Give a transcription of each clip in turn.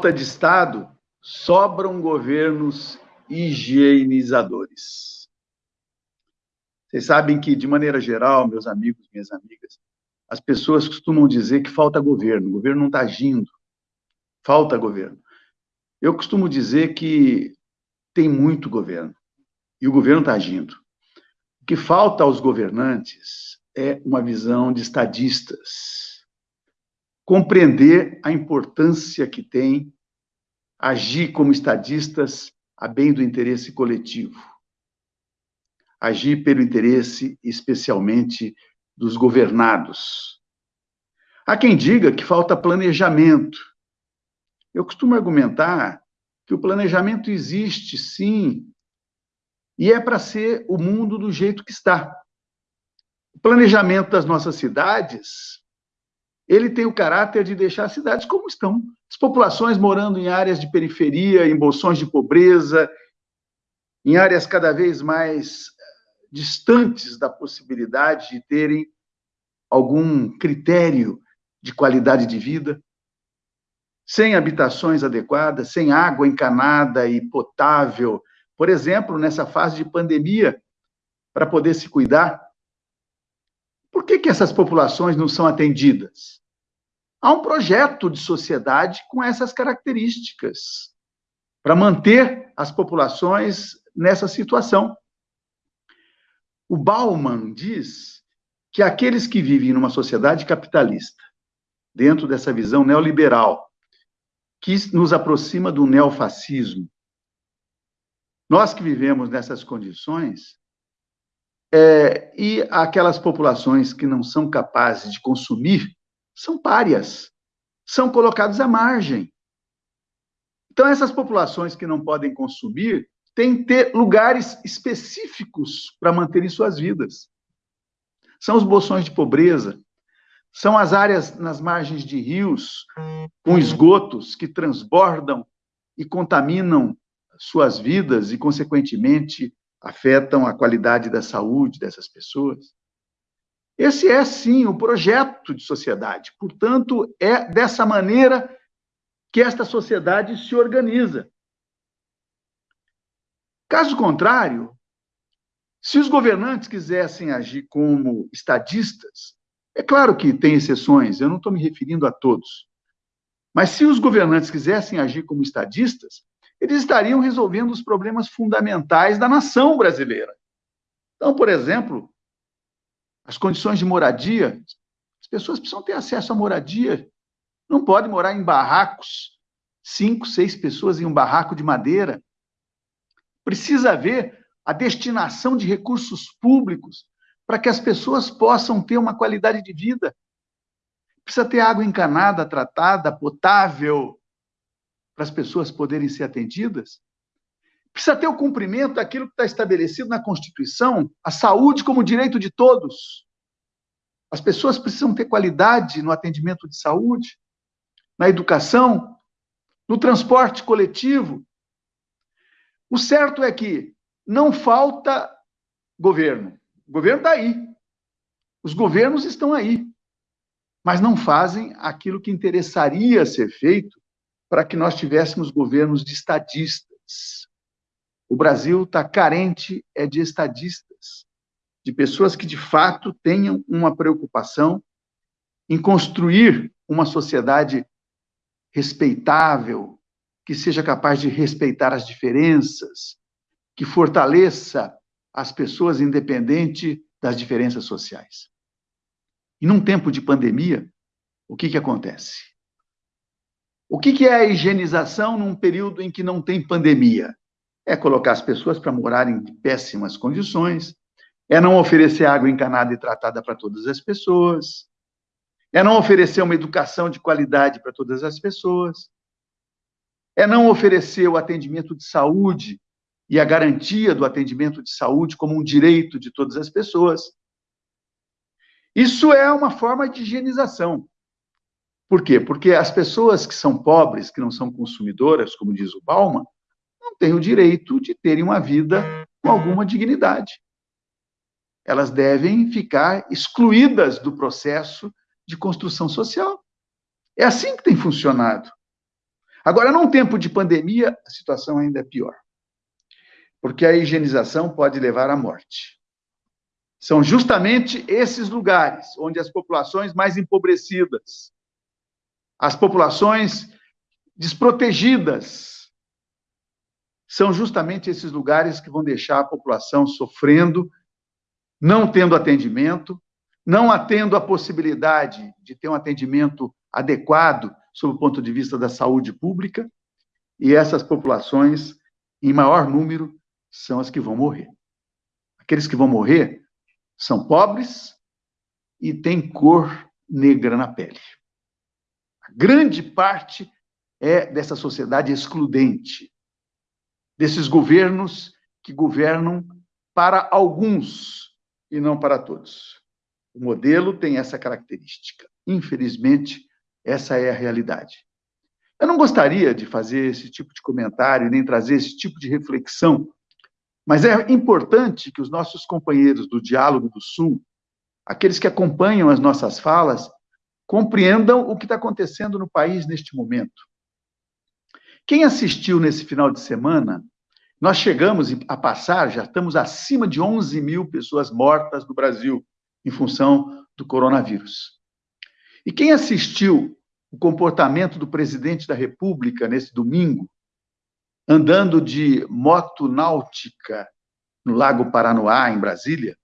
falta de Estado, sobram governos higienizadores. Vocês sabem que, de maneira geral, meus amigos, minhas amigas, as pessoas costumam dizer que falta governo, o governo não está agindo, falta governo. Eu costumo dizer que tem muito governo, e o governo está agindo. O que falta aos governantes é uma visão de estadistas, compreender a importância que tem agir como estadistas a bem do interesse coletivo, agir pelo interesse especialmente dos governados. Há quem diga que falta planejamento. Eu costumo argumentar que o planejamento existe, sim, e é para ser o mundo do jeito que está. O planejamento das nossas cidades, ele tem o caráter de deixar as cidades como estão. As populações morando em áreas de periferia, em bolsões de pobreza, em áreas cada vez mais distantes da possibilidade de terem algum critério de qualidade de vida sem habitações adequadas, sem água encanada e potável, por exemplo, nessa fase de pandemia, para poder se cuidar. Por que, que essas populações não são atendidas? Há um projeto de sociedade com essas características, para manter as populações nessa situação. O Bauman diz que aqueles que vivem numa sociedade capitalista, dentro dessa visão neoliberal, que nos aproxima do neofascismo. Nós que vivemos nessas condições, é, e aquelas populações que não são capazes de consumir, são párias, são colocados à margem. Então, essas populações que não podem consumir têm que ter lugares específicos para manterem suas vidas. São os bolsões de pobreza, são as áreas nas margens de rios, com esgotos que transbordam e contaminam suas vidas e, consequentemente, afetam a qualidade da saúde dessas pessoas. Esse é, sim, o projeto de sociedade. Portanto, é dessa maneira que esta sociedade se organiza. Caso contrário, se os governantes quisessem agir como estadistas, é claro que tem exceções, eu não estou me referindo a todos. Mas se os governantes quisessem agir como estadistas, eles estariam resolvendo os problemas fundamentais da nação brasileira. Então, por exemplo, as condições de moradia, as pessoas precisam ter acesso à moradia. Não pode morar em barracos, cinco, seis pessoas em um barraco de madeira. Precisa haver a destinação de recursos públicos para que as pessoas possam ter uma qualidade de vida. Precisa ter água encanada, tratada, potável, para as pessoas poderem ser atendidas. Precisa ter o cumprimento daquilo que está estabelecido na Constituição, a saúde como direito de todos. As pessoas precisam ter qualidade no atendimento de saúde, na educação, no transporte coletivo. O certo é que não falta governo. O governo está aí. Os governos estão aí. Mas não fazem aquilo que interessaria ser feito para que nós tivéssemos governos de estadistas. O Brasil está carente é de estadistas, de pessoas que de fato tenham uma preocupação em construir uma sociedade respeitável, que seja capaz de respeitar as diferenças, que fortaleça as pessoas independente das diferenças sociais. E num tempo de pandemia, o que, que acontece? O que, que é a higienização num período em que não tem pandemia? É colocar as pessoas para morarem em péssimas condições, é não oferecer água encanada e tratada para todas as pessoas, é não oferecer uma educação de qualidade para todas as pessoas, é não oferecer o atendimento de saúde e a garantia do atendimento de saúde como um direito de todas as pessoas. Isso é uma forma de higienização. Por quê? Porque as pessoas que são pobres, que não são consumidoras, como diz o Bauman, não têm o direito de terem uma vida com alguma dignidade. Elas devem ficar excluídas do processo de construção social. É assim que tem funcionado. Agora, num tempo de pandemia, a situação ainda é pior, porque a higienização pode levar à morte. São justamente esses lugares onde as populações mais empobrecidas, as populações desprotegidas, são justamente esses lugares que vão deixar a população sofrendo, não tendo atendimento, não tendo a possibilidade de ter um atendimento adequado sob o ponto de vista da saúde pública, e essas populações, em maior número, são as que vão morrer. Aqueles que vão morrer são pobres e têm cor negra na pele. A grande parte é dessa sociedade excludente, desses governos que governam para alguns e não para todos. O modelo tem essa característica. Infelizmente, essa é a realidade. Eu não gostaria de fazer esse tipo de comentário, nem trazer esse tipo de reflexão, mas é importante que os nossos companheiros do Diálogo do Sul, aqueles que acompanham as nossas falas, compreendam o que está acontecendo no país neste momento. Quem assistiu nesse final de semana, nós chegamos a passar, já estamos acima de 11 mil pessoas mortas no Brasil, em função do coronavírus. E quem assistiu o comportamento do presidente da República nesse domingo, andando de moto náutica no Lago Paranoá, em Brasília,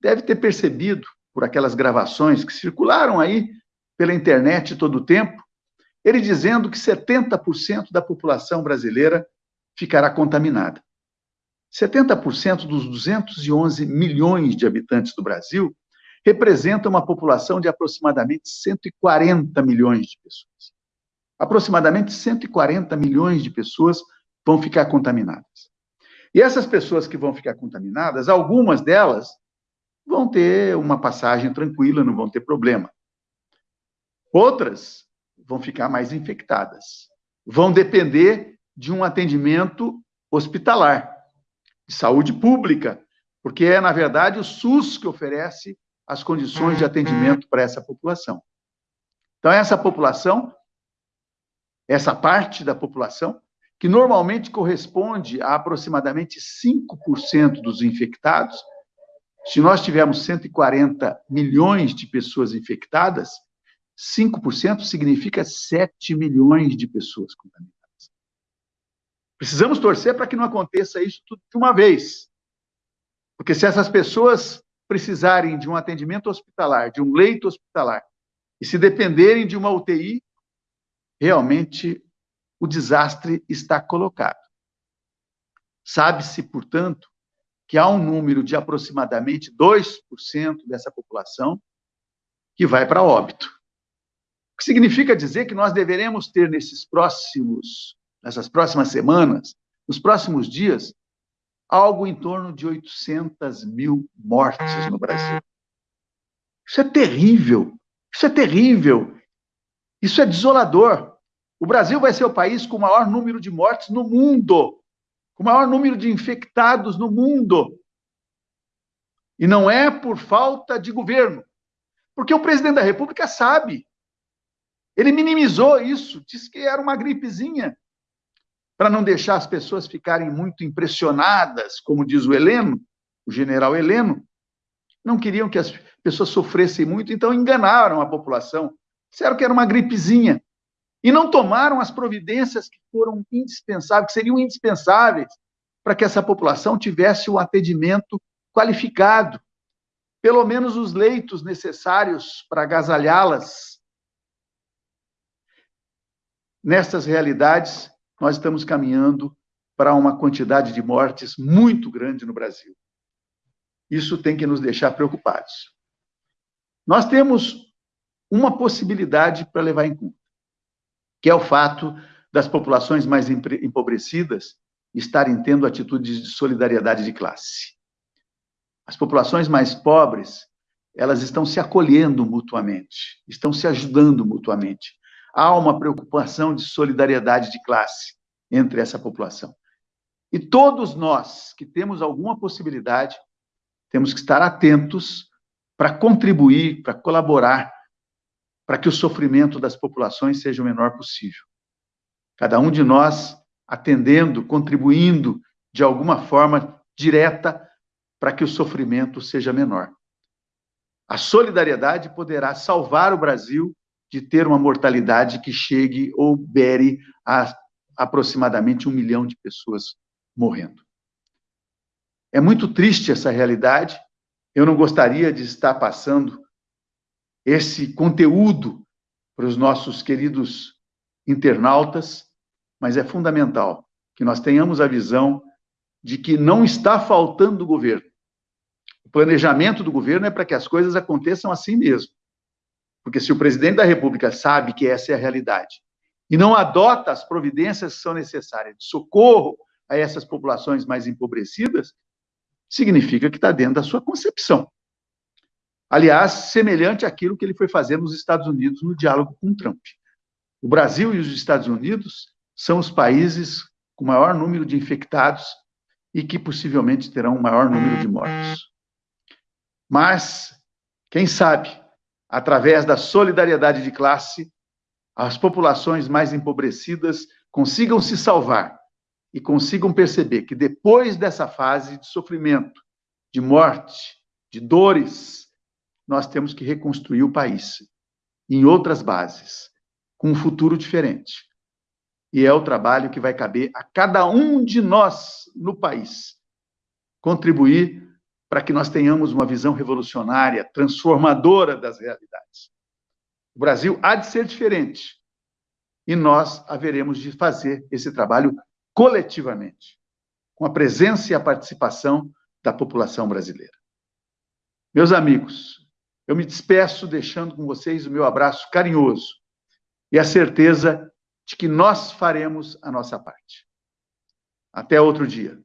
deve ter percebido, por aquelas gravações que circularam aí pela internet todo o tempo, ele dizendo que 70% da população brasileira ficará contaminada. 70% dos 211 milhões de habitantes do Brasil representa uma população de aproximadamente 140 milhões de pessoas. Aproximadamente 140 milhões de pessoas vão ficar contaminadas. E essas pessoas que vão ficar contaminadas, algumas delas vão ter uma passagem tranquila, não vão ter problema. Outras vão ficar mais infectadas. Vão depender de um atendimento hospitalar, de saúde pública, porque é, na verdade, o SUS que oferece as condições de atendimento para essa população. Então, essa população, essa parte da população, que normalmente corresponde a aproximadamente 5% dos infectados, se nós tivermos 140 milhões de pessoas infectadas, 5% significa 7 milhões de pessoas contaminadas. Precisamos torcer para que não aconteça isso tudo de uma vez. Porque se essas pessoas precisarem de um atendimento hospitalar, de um leito hospitalar, e se dependerem de uma UTI, realmente o desastre está colocado. Sabe-se, portanto, que há um número de aproximadamente 2% dessa população que vai para óbito. O que significa dizer que nós deveremos ter nesses próximos, nessas próximas semanas, nos próximos dias, algo em torno de 800 mil mortes no Brasil. Isso é terrível. Isso é terrível. Isso é desolador. O Brasil vai ser o país com o maior número de mortes no mundo, com o maior número de infectados no mundo. E não é por falta de governo, porque o presidente da República sabe. Ele minimizou isso, disse que era uma gripezinha para não deixar as pessoas ficarem muito impressionadas, como diz o Heleno, o general Heleno, não queriam que as pessoas sofressem muito, então enganaram a população. Disseram que era uma gripezinha. E não tomaram as providências que foram indispensáveis, que seriam indispensáveis para que essa população tivesse um atendimento qualificado, pelo menos os leitos necessários para agasalhá-las. Nessas realidades, nós estamos caminhando para uma quantidade de mortes muito grande no Brasil. Isso tem que nos deixar preocupados. Nós temos uma possibilidade para levar em conta, que é o fato das populações mais empobrecidas estarem tendo atitudes de solidariedade de classe. As populações mais pobres, elas estão se acolhendo mutuamente, estão se ajudando mutuamente há uma preocupação de solidariedade de classe entre essa população. E todos nós que temos alguma possibilidade, temos que estar atentos para contribuir, para colaborar, para que o sofrimento das populações seja o menor possível. Cada um de nós atendendo, contribuindo de alguma forma direta para que o sofrimento seja menor. A solidariedade poderá salvar o Brasil de ter uma mortalidade que chegue ou bere a aproximadamente um milhão de pessoas morrendo. É muito triste essa realidade. Eu não gostaria de estar passando esse conteúdo para os nossos queridos internautas, mas é fundamental que nós tenhamos a visão de que não está faltando o governo. O planejamento do governo é para que as coisas aconteçam assim mesmo. Porque se o presidente da República sabe que essa é a realidade e não adota as providências que são necessárias de socorro a essas populações mais empobrecidas, significa que está dentro da sua concepção. Aliás, semelhante àquilo que ele foi fazer nos Estados Unidos no diálogo com Trump. O Brasil e os Estados Unidos são os países com maior número de infectados e que possivelmente terão o maior número de mortos. Mas, quem sabe, através da solidariedade de classe, as populações mais empobrecidas consigam se salvar e consigam perceber que depois dessa fase de sofrimento, de morte, de dores, nós temos que reconstruir o país em outras bases, com um futuro diferente. E é o trabalho que vai caber a cada um de nós no país contribuir para que nós tenhamos uma visão revolucionária, transformadora das realidades. O Brasil há de ser diferente e nós haveremos de fazer esse trabalho coletivamente, com a presença e a participação da população brasileira. Meus amigos, eu me despeço deixando com vocês o meu abraço carinhoso e a certeza de que nós faremos a nossa parte. Até outro dia.